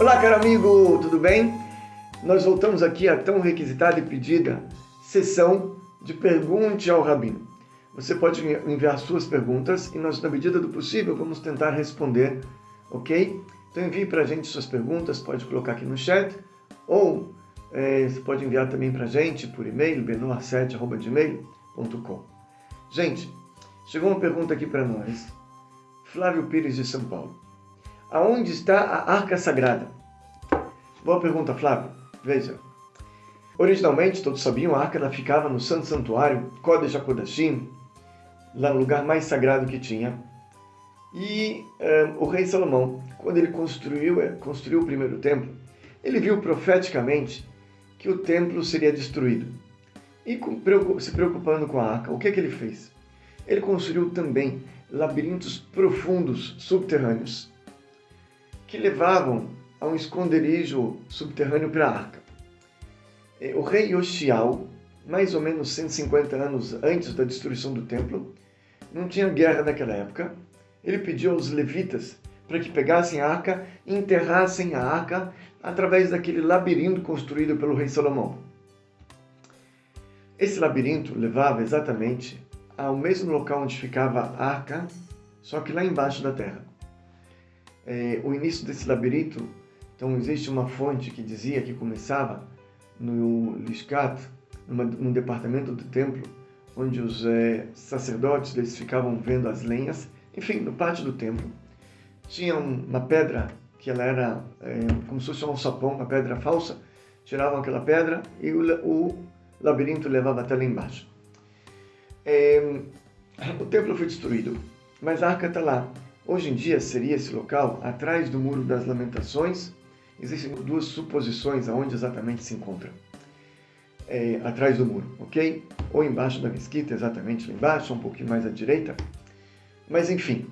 Olá, caro amigo, tudo bem? Nós voltamos aqui à tão requisitada e pedida sessão de Pergunte ao Rabino. Você pode enviar suas perguntas e nós, na medida do possível, vamos tentar responder, ok? Então envie para a gente suas perguntas, pode colocar aqui no chat ou é, você pode enviar também para a gente por e-mail, benoar7.gmail.com. Gente, chegou uma pergunta aqui para nós. Flávio Pires de São Paulo. Aonde está a Arca Sagrada? Boa pergunta, Flávio. Veja. Originalmente, todos sabiam, a arca ela ficava no Santo Santuário, Kodesh HaKodashim, lá no lugar mais sagrado que tinha. E eh, o rei Salomão, quando ele construiu, eh, construiu o primeiro templo, ele viu profeticamente que o templo seria destruído. E se preocupando com a arca, o que, é que ele fez? Ele construiu também labirintos profundos subterrâneos que levavam a um esconderijo subterrâneo para a arca. O rei Yoshiao, mais ou menos 150 anos antes da destruição do templo, não tinha guerra naquela época, ele pediu aos levitas para que pegassem a arca e enterrassem a arca através daquele labirinto construído pelo rei Salomão. Esse labirinto levava exatamente ao mesmo local onde ficava a arca, só que lá embaixo da terra é, o início desse labirinto, então existe uma fonte que dizia que começava no Liscat, numa, num departamento do templo, onde os é, sacerdotes eles ficavam vendo as lenhas, enfim, no pátio do templo. Tinha uma pedra que ela era é, como se fosse um sapão, uma pedra falsa, tiravam aquela pedra e o, o labirinto levava até lá embaixo. É, o templo foi destruído, mas a arca está lá. Hoje em dia seria esse local atrás do Muro das Lamentações. Existem duas suposições aonde exatamente se encontra. É, atrás do muro, ok? Ou embaixo da mesquita, exatamente lá embaixo, um pouquinho mais à direita. Mas enfim,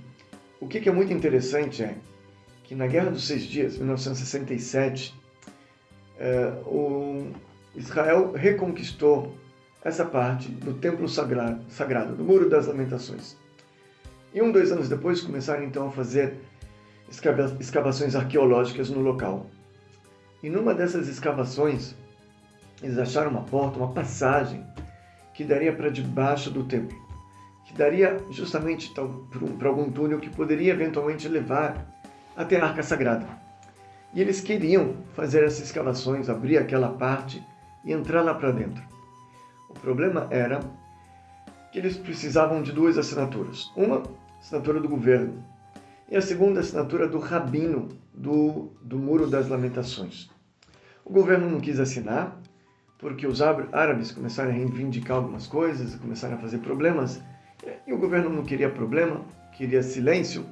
o que, é muito interessante é que na Guerra dos Seis Dias, 1967, é, o Israel reconquistou essa parte do Templo Sagrado, sagrado, do Muro das Lamentações. E um, dois anos depois começaram então a fazer escavações arqueológicas no local. E numa dessas escavações, eles acharam uma porta, uma passagem que daria para debaixo do templo, que daria justamente para algum túnel que poderia eventualmente levar até a Arca Sagrada. E eles queriam fazer essas escavações, abrir aquela parte e entrar lá para dentro. O problema era que eles precisavam de duas assinaturas. Uma, assinatura do governo, e a segunda, assinatura do rabino do, do Muro das Lamentações. O governo não quis assinar, porque os árabes começaram a reivindicar algumas coisas, começaram a fazer problemas, e o governo não queria problema, queria silêncio,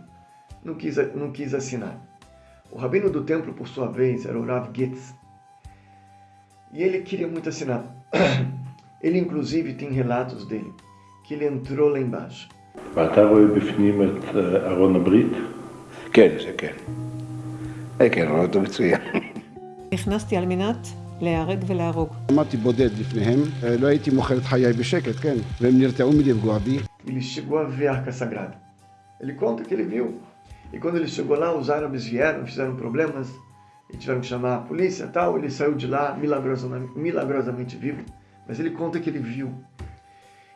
não quis, não quis assinar. O rabino do templo, por sua vez, era o Rav Getz, e ele queria muito assinar. Ele, inclusive, tem relatos dele que ele entrou lá embaixo. ואתה רואה בפנים את ארון הברית? כן, זה כן. כן, רואה אותו מצוין. נכנסתי על מנת להיהרג ולהרוג. עמדתי בודד לפניהם, לא הייתי מוכר את חיי בשקט, כן, והם נרתעו מלפגוע בי. Ele chegou a ver a Arca Sagrada. Ele conta que ele viu. E quando ele chegou lá, os árabes vieram, fizeram problemas, e tiveram que chamar a polícia e tal. Ele saiu de lá milagrosamente, milagrosamente vivo. Mas ele conta que ele viu e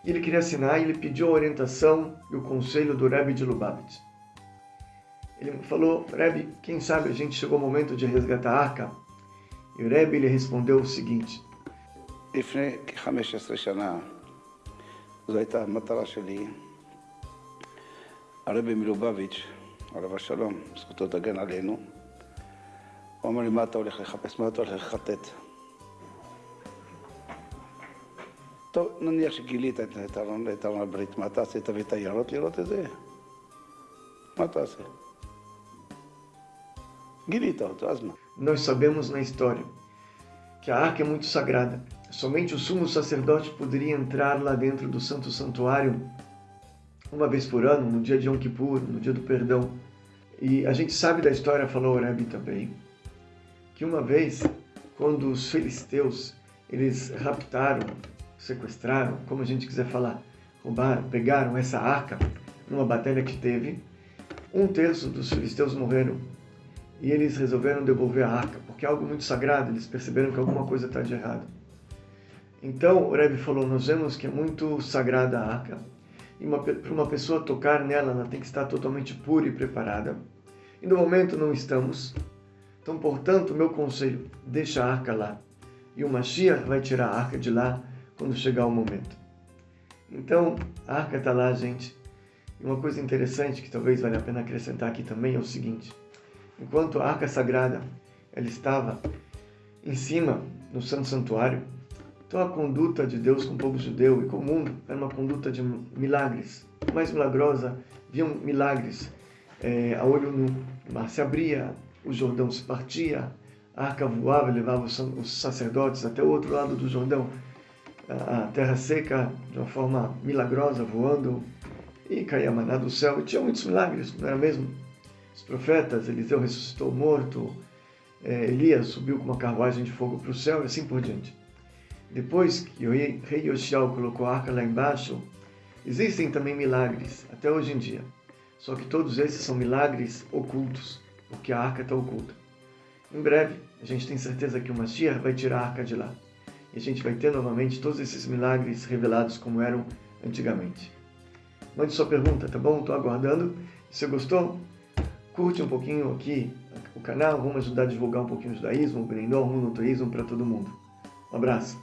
ele queria assinar e ele pediu a orientação e o conselho do Rebbe de Lubavitch. Ele falou, Rebbe, quem sabe a gente chegou o momento de resgatar a arca? E o Rebbe lhe respondeu o seguinte. לפני כ-15 שנה, זו הייתה המטרה שלי. הרבי מלובביץ', עליו השלום, זכותו תגן עלינו, הוא אמר לי, מה אתה הולך לחפש? מה אתה הולך לחטט? טוב, נניח שגילית את ארון הברית, מה תעשה? תביא תיירות לראות את זה? מה תעשה? גילית אותו, אז מה? Nós sabemos na história que a arca é muito sagrada. Somente o sumo sacerdote poderia entrar lá dentro do santo santuário uma vez por ano, no dia de Yom Kippur, no dia do perdão. E a gente sabe da história, falou o Rebbe também, que uma vez, quando os filisteus eles raptaram sequestraram, como a gente quiser falar, roubaram, pegaram essa arca numa batalha que teve. Um terço dos filisteus morreram e eles resolveram devolver a arca, porque é algo muito sagrado, eles perceberam que alguma coisa está de errado. Então o Rebbe falou, nós vemos que é muito sagrada a arca, e para uma pessoa tocar nela, ela tem que estar totalmente pura e preparada. E no momento não estamos. Então, portanto, meu conselho, deixa a arca lá. E o Mashiach vai tirar a arca de lá quando chegar o momento. Então, a arca está lá, gente. E uma coisa interessante que talvez valha a pena acrescentar aqui também é o seguinte. Enquanto a arca sagrada ela estava em cima no santo santuário, então a conduta de Deus com o povo judeu e com o mundo era uma conduta de milagres. Mais milagrosa, viam milagres é, a olho nu. O mar se abria, o Jordão se partia, a arca voava e levava os sacerdotes até o outro lado do Jordão. A terra seca, de uma forma milagrosa, voando, e caía maná do céu. E tinha muitos milagres, não era mesmo? Os profetas, Eliseu ressuscitou morto, é, Elias subiu com uma carruagem de fogo para o céu e assim por diante. Depois que o rei, Yoshiao colocou a arca lá embaixo, existem também milagres, até hoje em dia. Só que todos esses são milagres ocultos, porque a arca está oculta. Em breve, a gente tem certeza que o Mashiach vai tirar a arca de lá. E a gente vai ter novamente todos esses milagres revelados como eram antigamente. Mande sua pergunta, tá bom? Estou aguardando. Se você gostou, curte um pouquinho aqui o canal. Vamos ajudar a divulgar um pouquinho o judaísmo, o Benendor, o monoteísmo para todo mundo. Um abraço.